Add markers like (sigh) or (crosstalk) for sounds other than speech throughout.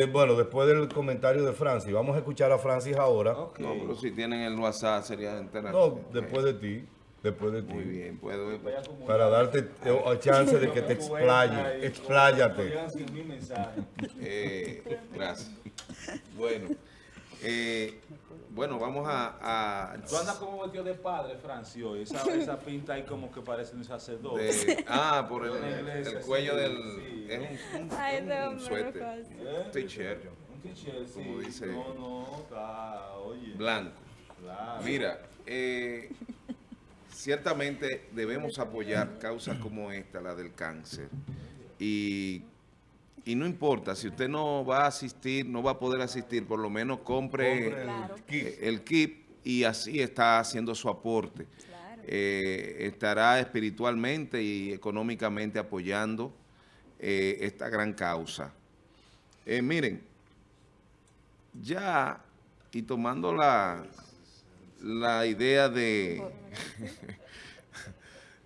Eh, bueno, después del comentario de Francis, vamos a escuchar a Francis ahora. No, pero si tienen el WhatsApp sería enterar. No, después de ti. Después de ti. Muy bien, puedo. Para darte eh, chance de que te explaye. Expláyate. Eh, gracias. Bueno. Eh, bueno, vamos a, Tú andas como vestido de padre, Francio. Esa, (laughs) esa pinta ahí como que parece un sacerdote. ah, por el, el cuello del... Es un, un, (laughs) Ay, un, un suéter. Un t-shirt. Un t-shirt, sí. Como dice... No, no, está, oye. Blanco. Claro. Mira, eh, ciertamente debemos apoyar causas como esta, la del cáncer. Y y no importa, si usted no va a asistir, no va a poder asistir, por lo menos compre, el, kit. y así está haciendo su aporte. Eh, estará espiritualmente y económicamente apoyando eh, esta gran causa. Eh, miren, ya, y tomando la, la idea de... (laughs)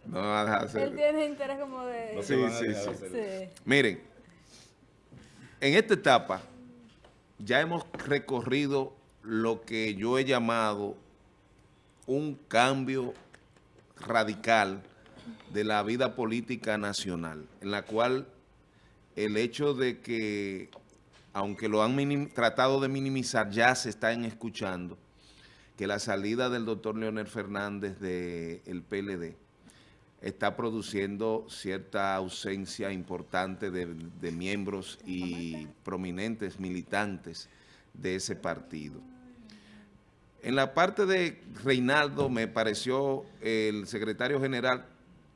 no, Él tiene interés como de... sí, sí, sí. Miren, en esta etapa ya hemos recorrido lo que yo he llamado un cambio radical de la vida política nacional, en la cual el hecho de que, aunque lo han tratado de minimizar, ya se están escuchando, que la salida del doctor Leonel Fernández del PLD está produciendo cierta ausencia importante de, miembros y prominentes militantes de ese partido. En la parte de Reinaldo me pareció, el secretario general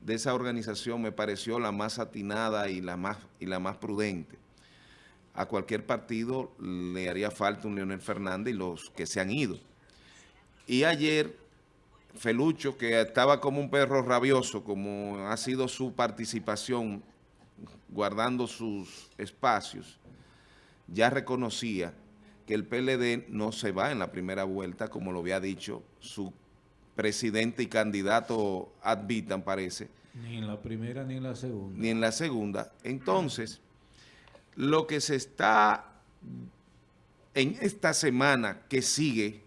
de esa organización me pareció la más atinada y la más, y la más prudente. A cualquier partido le haría falta un Leonel Fernández y los que se han ido. Y ayer Felucho, que estaba como un perro rabioso, como ha sido su participación guardando sus espacios, ya reconocía que el PLD no se va en la primera vuelta, como lo había dicho su presidente y candidato ad vitam, parece. Ni en la primera ni en la segunda. Ni en la segunda. Entonces, lo que se está en esta semana que sigue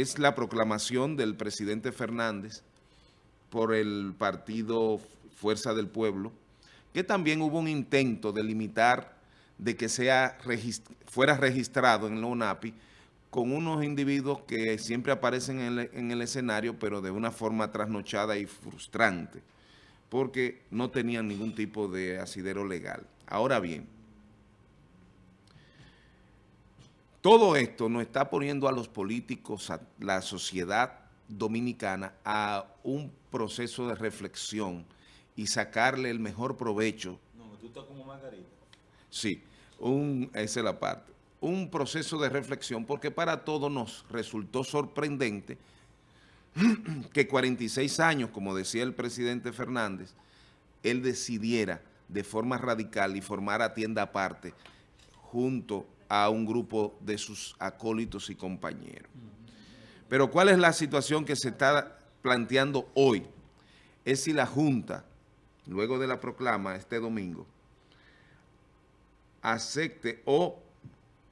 es la proclamación del presidente Fernández por el partido Fuerza del Pueblo, que también hubo un intento de limitar de que sea fuera registrado en la UNAPI con unos individuos que siempre aparecen en el, en el escenario, pero de una forma trasnochada y frustrante, porque no tenían ningún tipo de asidero legal. Ahora bien, Todo esto nos está poniendo a los políticos, a la sociedad dominicana, a un proceso de reflexión y sacarle el mejor provecho. No, tú estás como Margarita. Sí, un, esa es la parte. Un proceso de reflexión porque para todos nos resultó sorprendente (clears throat) que 46 años, como decía el presidente Fernández, él decidiera de forma radical y formara tienda aparte junto a un grupo de sus acólitos y compañeros. Pero ¿cuál es la situación que se está planteando hoy? Es si la Junta, luego de la proclama este domingo, acepte o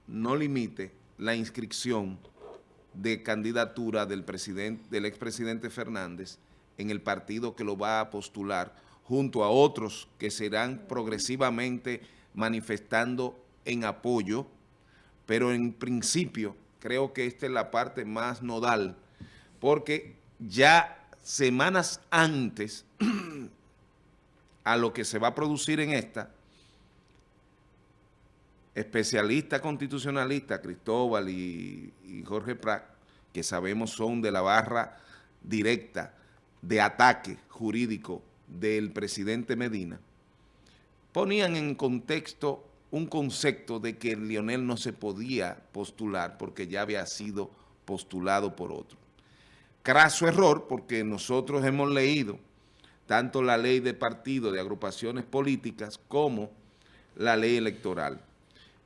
no limite la inscripción de candidatura del, presidente, del expresidente Fernández en el partido que lo va a postular, junto a otros que serán progresivamente manifestando en apoyo pero en principio creo que esta es la parte más nodal, porque ya semanas antes (clears throat) a lo que se va a producir en esta, especialista constitucionalista Cristóbal y, y Jorge Prat, que sabemos son de la barra directa de ataque jurídico del presidente Medina, ponían en contexto un concepto de que Lionel no se podía postular porque ya había sido postulado por otro. Craso error porque nosotros hemos leído tanto la ley de partido de agrupaciones políticas como la ley electoral.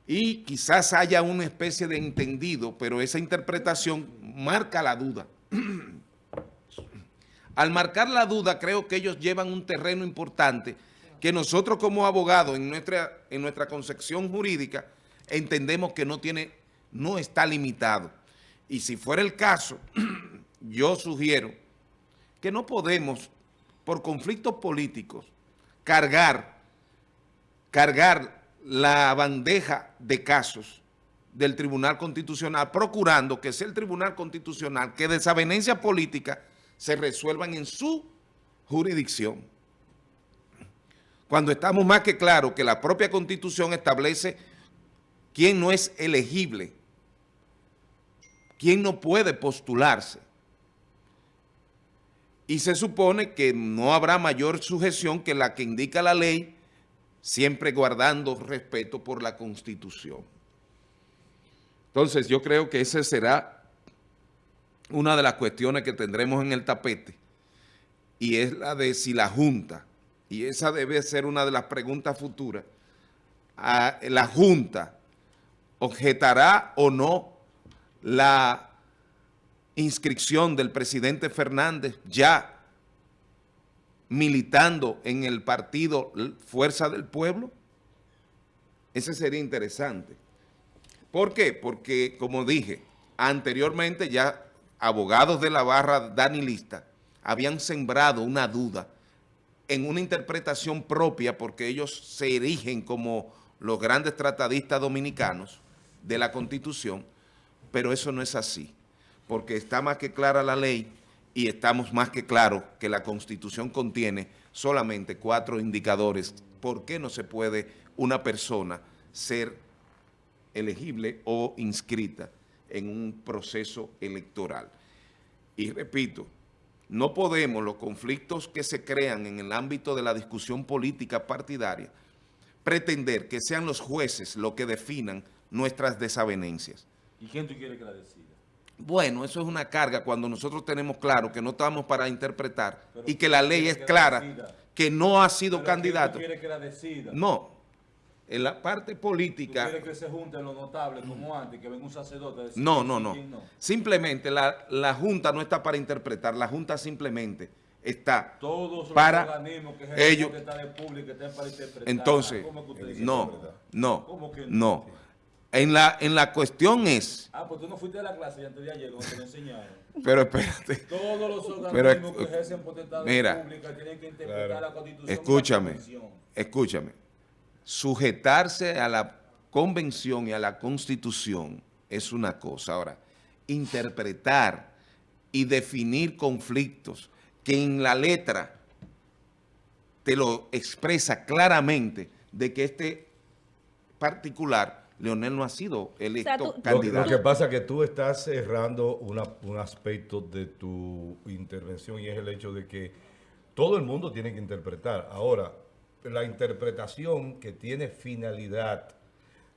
Y quizás haya una especie de entendido, pero esa interpretación marca la duda. (clears throat) Al marcar la duda, creo que ellos llevan un terreno importante que nosotros como abogados en nuestra, en nuestra concepción jurídica entendemos que no tiene, no está limitado. Y si fuera el caso, (clears throat) yo sugiero que no podemos, por conflictos políticos, cargar, cargar la bandeja de casos del Tribunal Constitucional, procurando que sea el Tribunal Constitucional que desavenencias políticas se resuelvan en su jurisdicción. Cuando estamos más que claros que la propia Constitución establece quién no es elegible, quién no puede postularse. Y se supone que no habrá mayor sujeción que la que indica la ley, siempre guardando respeto por la Constitución. Entonces, yo creo que esa será una de las cuestiones que tendremos en el tapete, y es la de si la Junta, y esa debe ser una de las preguntas futuras, a la Junta objetará o no la inscripción del presidente Fernández ya militando en el partido Fuerza del Pueblo? Ese sería interesante. ¿Por qué? Porque, como dije, anteriormente ya abogados de la barra danilista habían sembrado una duda en una interpretación propia porque ellos se erigen como los grandes tratadistas dominicanos de la Constitución, pero eso no es así, porque está más que clara la ley y estamos más que claros que la Constitución contiene solamente cuatro indicadores. ¿Por qué no se puede una persona ser elegible o inscrita en un proceso electoral. Y repito, no podemos los conflictos que se crean en el ámbito de la discusión política partidaria pretender que sean los jueces los que definan nuestras desavenencias. ¿Y quién tú quieres que la decida? Bueno, eso es una carga cuando nosotros tenemos claro que no estamos para interpretar y que la ley es clara, que no ha sido candidato. ¿Quién tú que la decida? No, en la parte política... ¿Tú quieres que se junten los notables como antes, que venga un sacerdote a decir no, no, no, Simplemente la, la, Junta no está para interpretar, la Junta simplemente está Todos para los organismos que ellos... Que están público, están para interpretar. Entonces, no, no, ¿Cómo que no, no. En la, en la cuestión es... Ah, pues tú no fuiste a la clase antes de ayer cuando te lo enseñaron. Pero espérate. Todos los organismos que ejercen potestad pública tienen que interpretar claro. la Constitución. Escúchame, escúchame sujetarse a la convención y a la constitución es una cosa. Ahora, interpretar y definir conflictos que en la letra te lo expresa claramente de que este particular, Leonel no ha sido electo candidato. Lo, que pasa es que tú estás cerrando un aspecto de tu intervención y es el hecho de que todo el mundo tiene que interpretar. Ahora, la interpretación que tiene finalidad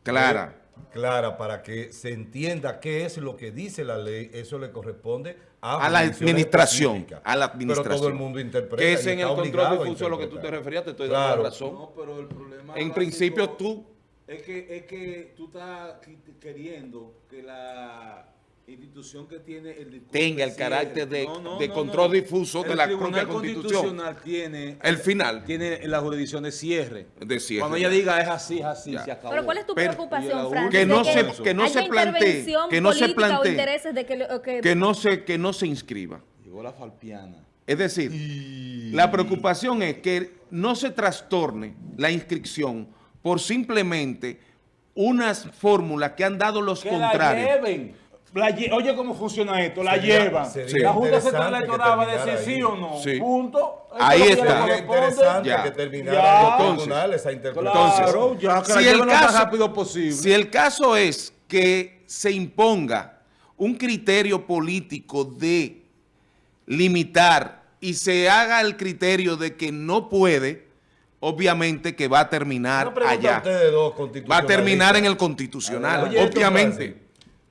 clara. clara para que se entienda qué es lo que dice la ley, eso le corresponde a, la administración. A la administración. Pero todo el mundo interpreta. Que es en el control difuso a lo que tú te referías, te estoy dando razón. No, pero el problema en principio tú... Es que, es que tú estás queriendo que la institución que tiene el tenga el carácter de, de control difuso de la propia constitución. tiene el final. tiene la jurisdicción de cierre. De cierre cuando ella diga es así es así se acabó. Pero cuál es tu preocupación Francis que no se que no se plantee que no se plantee que, que, no se que no se inscriba llegó la falpiana. Es decir la preocupación es que no se trastorne la inscripción por simplemente unas fórmulas que han dado los contrarios oye cómo funciona esto, la llevan. La Junta Central Electoral va a decir sí o no. Punto. Ahí está. Sería interesante ya. que terminara el tribunal esa interpretación. Claro, ya, que si el caso, rápido posible. Si el caso es que se imponga un criterio político de limitar y se haga el criterio de que no puede, obviamente que va a terminar allá. Va a terminar en el constitucional, obviamente.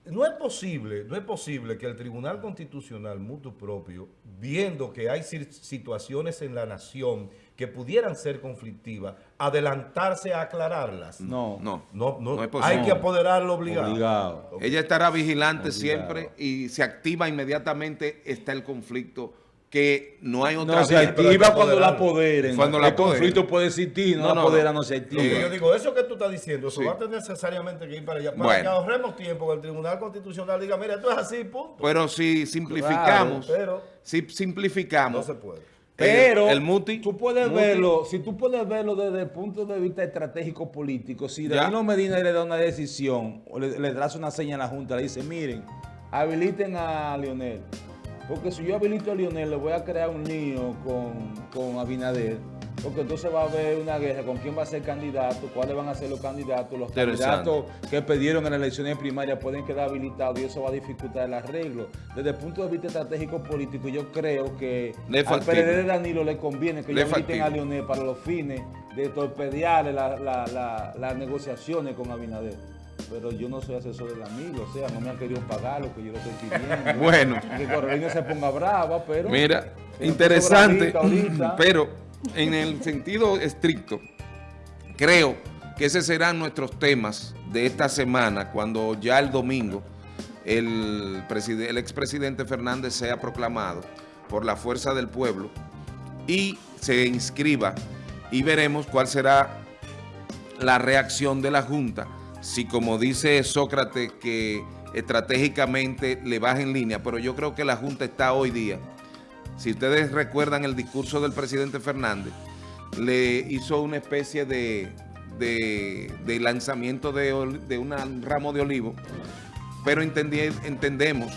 No es posible, no es posible que el Tribunal Constitucional mutuo propio, viendo que hay situaciones en la nación que pudieran ser conflictivas, adelantarse a aclararlas. No, no, no, no, es posible. Hay que apoderarlo obligado. obligado. Ella estará vigilante siempre y se activa inmediatamente está el conflicto que no hay otra No se activa cuando la apoderen. Cuando la el conflicto puede existir, no, No, la no, apodera, no. no se activa. Lo que yo digo, eso que tú estás diciendo, eso Sí. va a tener necesariamente que ir para allá. Para Bueno. que ahorremos tiempo, que el Tribunal Constitucional diga, mira, esto es así, punto. Pero si simplificamos, pero si no simplificamos, se puede. Pero el, el muti, tú puedes muti, verlo, si tú puedes verlo desde el punto de vista estratégico político, si. Danilo Medina le da una decisión o le, le traza una seña a la Junta, le dice, miren, habiliten a Lionel. Porque si yo habilito a Lionel, le voy a crear un lío con, con Abinader. Porque entonces va a haber una guerra con quién va a ser candidato, cuáles van a ser los candidatos. Los candidatos que pidieron en las elecciones primarias pueden quedar habilitados y eso va a dificultar el arreglo. Desde el punto de vista estratégico político, yo creo que Le al. PLD de Danilo le conviene que Le habiliten a. Lionel para los fines de la- la- la- las negociaciones con Abinader. Pero yo no soy asesor de Danilo, o sea, no me han querido pagar lo que yo le estoy pidiendo. (laughs) Bueno. Que Carolina se ponga brava, pero... Mira, interesante, ahorita. (laughs) pero en el sentido estricto, creo que esos serán nuestros temas de esta semana, cuando ya el domingo el, el expresidente Fernández sea proclamado por la fuerza del pueblo y se inscriba y veremos cuál será la reacción de la Junta, si como dice Sócrates que estratégicamente le baja en línea, pero yo creo que la Junta está hoy día. Si ustedes recuerdan el discurso del presidente Fernández, le hizo una especie de, de- lanzamiento de, de un ramo de olivo, pero entendi- entendemos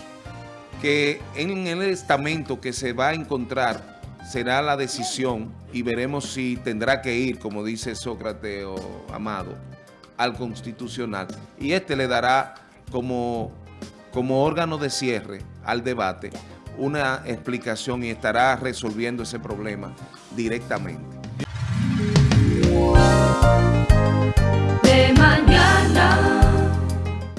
que en el estamento que se va a encontrar será la decisión y veremos si tendrá que ir, como dice Sócrates o Amado, al Constitucional. Y este le dará como, como órgano de cierre al debate una explicación y estará resolviendo ese problema directamente. De mañana.